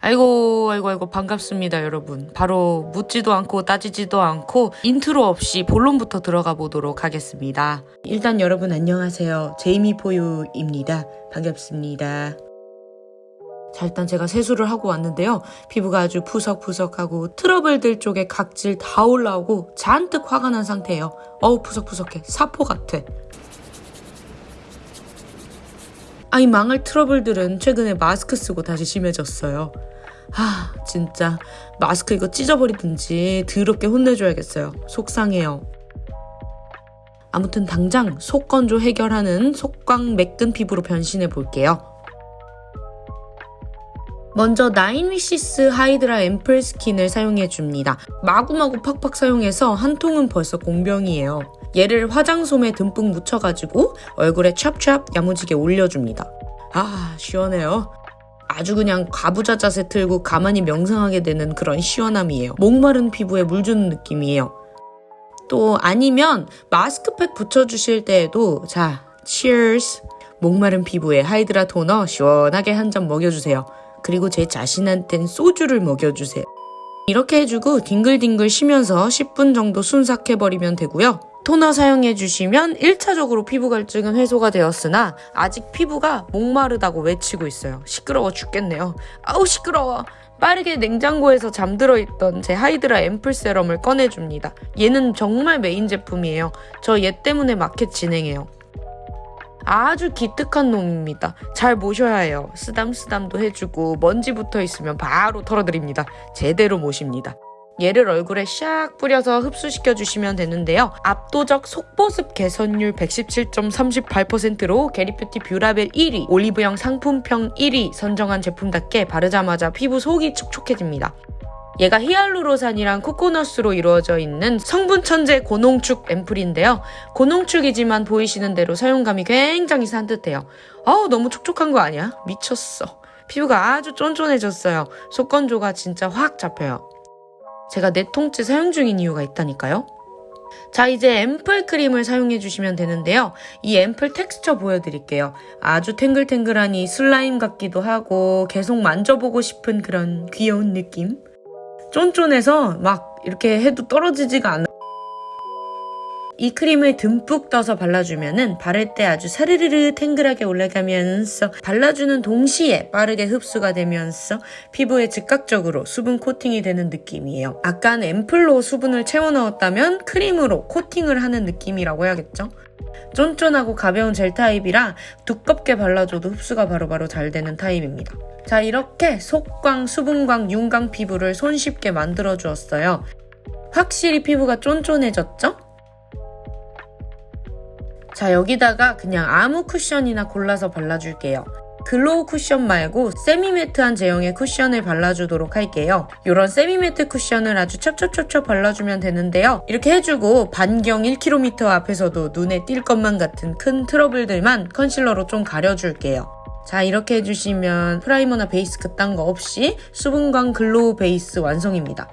아이고 아이고 아이고 반갑습니다 여러분. 바로 묻지도 않고 따지지도 않고 인트로 없이 본론부터 들어가 보도록 하겠습니다. 일단 여러분 안녕하세요. 제이미 포유입니다. 반갑습니다. 자 일단 제가 세수를 하고 왔는데요. 피부가 아주 푸석푸석하고 트러블들 쪽에 각질 다 올라오고 잔뜩 화가 난 상태예요. 어우 푸석푸석해. 사포 같아 아 이 망할 트러블들은 최근에 마스크 쓰고 다시 심해졌어요. 아 진짜 마스크 이거 찢어버리든지 더럽게 혼내줘야겠어요. 속상해요. 아무튼 당장 속건조 해결하는 속광 매끈 피부로 변신해 볼게요. 먼저 나인위시스 하이드라 앰플 스킨을 사용해 줍니다. 마구마구 팍팍 사용해서 한 통은 벌써 공병이에요. 얘를 화장솜에 듬뿍 묻혀가지고 얼굴에 찹찹 야무지게 올려줍니다. 아 시원해요. 아주 그냥 가부좌 자세 틀고 가만히 명상하게 되는 그런 시원함이에요. 목마른 피부에 물 주는 느낌이에요. 또 아니면 마스크팩 붙여주실 때에도 자, cheers! 목마른 피부에 하이드라 토너 시원하게 한 잔 먹여주세요. 그리고 제 자신한텐 소주를 먹여주세요. 이렇게 해주고 딩글딩글 쉬면서 10분 정도 순삭해버리면 되고요. 토너 사용해 주시면 1차적으로 피부 갈증은 해소가 되었으나 아직 피부가 목마르다고 외치고 있어요. 시끄러워 죽겠네요. 아우 시끄러워. 빠르게 냉장고에서 잠들어 있던 제 하이드라 앰플 세럼을 꺼내줍니다. 얘는 정말 메인 제품이에요. 저 얘 때문에 마켓 진행해요. 아주 기특한 놈입니다. 잘 모셔야 해요. 쓰담쓰담도 해주고 먼지 붙어 있으면 바로 털어드립니다. 제대로 모십니다. 얘를 얼굴에 샥 뿌려서 흡수시켜 주시면 되는데요. 압도적 속보습 개선율 117.38%로 겟잇뷰티 뷰라벨 1위, 올리브영 상품평 1위 선정한 제품답게 바르자마자 피부 속이 촉촉해집니다. 얘가 히알루로산이랑 코코넛으로 이루어져 있는 성분 천재 고농축 앰플인데요. 고농축이지만 보이시는 대로 사용감이 굉장히 산뜻해요. 아우 너무 촉촉한 거 아니야? 미쳤어. 피부가 아주 쫀쫀해졌어요. 속건조가 진짜 확 잡혀요. 제가 네 통째 사용 중인 이유가 있다니까요. 자 이제 앰플 크림을 사용해 주시면 되는데요. 이 앰플 텍스처 보여드릴게요. 아주 탱글탱글하니 슬라임 같기도 하고 계속 만져보고 싶은 그런 귀여운 느낌? 쫀쫀해서 막 이렇게 해도 떨어지지가 않아. 이 크림을 듬뿍 떠서 발라주면 은 바를 때 아주 사르르르 탱글하게 올라가면서 발라주는 동시에 빠르게 흡수가 되면서 피부에 즉각적으로 수분 코팅이 되는 느낌이에요. 아까는 앰플로 수분을 채워 넣었다면 크림으로 코팅을 하는 느낌이라고 해야겠죠? 쫀쫀하고 가벼운 젤 타입이라 두껍게 발라줘도 흡수가 바로바로 잘 되는 타입입니다. 자 이렇게 속광, 수분광, 윤광 피부를 손쉽게 만들어 주었어요. 확실히 피부가 쫀쫀해졌죠? 자 여기다가 그냥 아무 쿠션이나 골라서 발라줄게요. glow 쿠션 말고 semi-matte한 제형의 쿠션을 발라주도록 할게요. 이런 semi-matte 쿠션을 아주 첩첩첩첩 발라주면 되는데요. 이렇게 해주고 반경 1km 앞에서도 눈에 띌 것만 같은 큰 트러블들만 컨실러로 좀 가려줄게요. 자 이렇게 해주시면 프라이머나 베이스 그딴 거 없이 수분광 glow 베이스 완성입니다.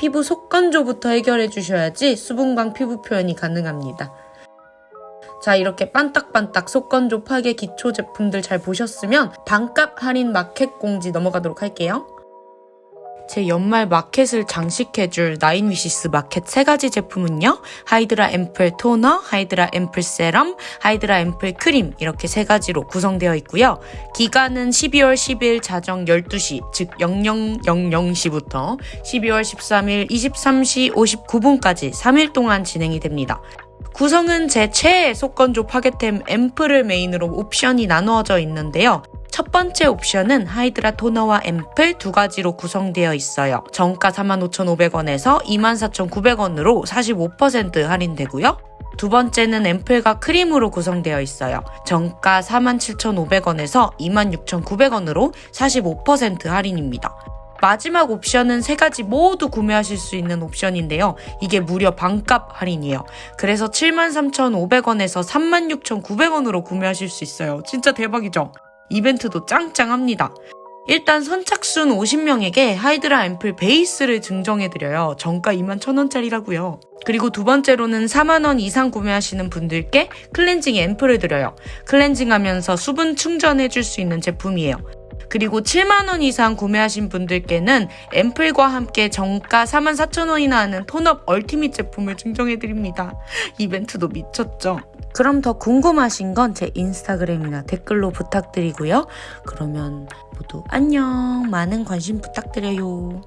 피부 속건조부터 해결해 주셔야지 수분광 피부 표현이 가능합니다. 자 이렇게 반딱반딱 속건조 파괴 기초 제품들 잘 보셨으면 반값 할인 마켓 공지 넘어가도록 할게요. 제 연말 마켓을 장식해줄 나인위시스 마켓 세 가지 제품은요. 하이드라 앰플 토너, 하이드라 앰플 세럼, 하이드라 앰플 크림 이렇게 세 가지로 구성되어 있고요. 기간은 12월 10일 자정 12시 즉 0000시부터 12월 13일 23시 59분까지 3일 동안 진행이 됩니다. 구성은 제 최애 속건조 파괴템 앰플을 메인으로 옵션이 나누어져 있는데요. 첫 번째 옵션은 하이드라 토너와 앰플 두 가지로 구성되어 있어요. 정가 45,500원에서 24,900원으로 45% 할인되고요. 두 번째는 앰플과 크림으로 구성되어 있어요. 정가 47,500원에서 26,900원으로 45% 할인입니다. 마지막 옵션은 세 가지 모두 구매하실 수 있는 옵션인데요. 이게 무려 반값 할인이에요. 그래서 73,500원에서 36,900원으로 구매하실 수 있어요. 진짜 대박이죠? 이벤트도 짱짱합니다. 일단 선착순 50명에게 하이드라 앰플 베이스를 증정해드려요. 정가 21,000원짜리라고요. 그리고 두 번째로는 4만원 이상 구매하시는 분들께 클렌징 앰플을 드려요. 클렌징하면서 수분 충전해줄 수 있는 제품이에요. 그리고 7만원 이상 구매하신 분들께는 앰플과 함께 정가 44,000원이나 하는 톤업 얼티밋 제품을 증정해드립니다. 이벤트도 미쳤죠? 그럼 더 궁금하신 건 제 인스타그램이나 댓글로 부탁드리고요. 그러면 모두 안녕. 많은 관심 부탁드려요.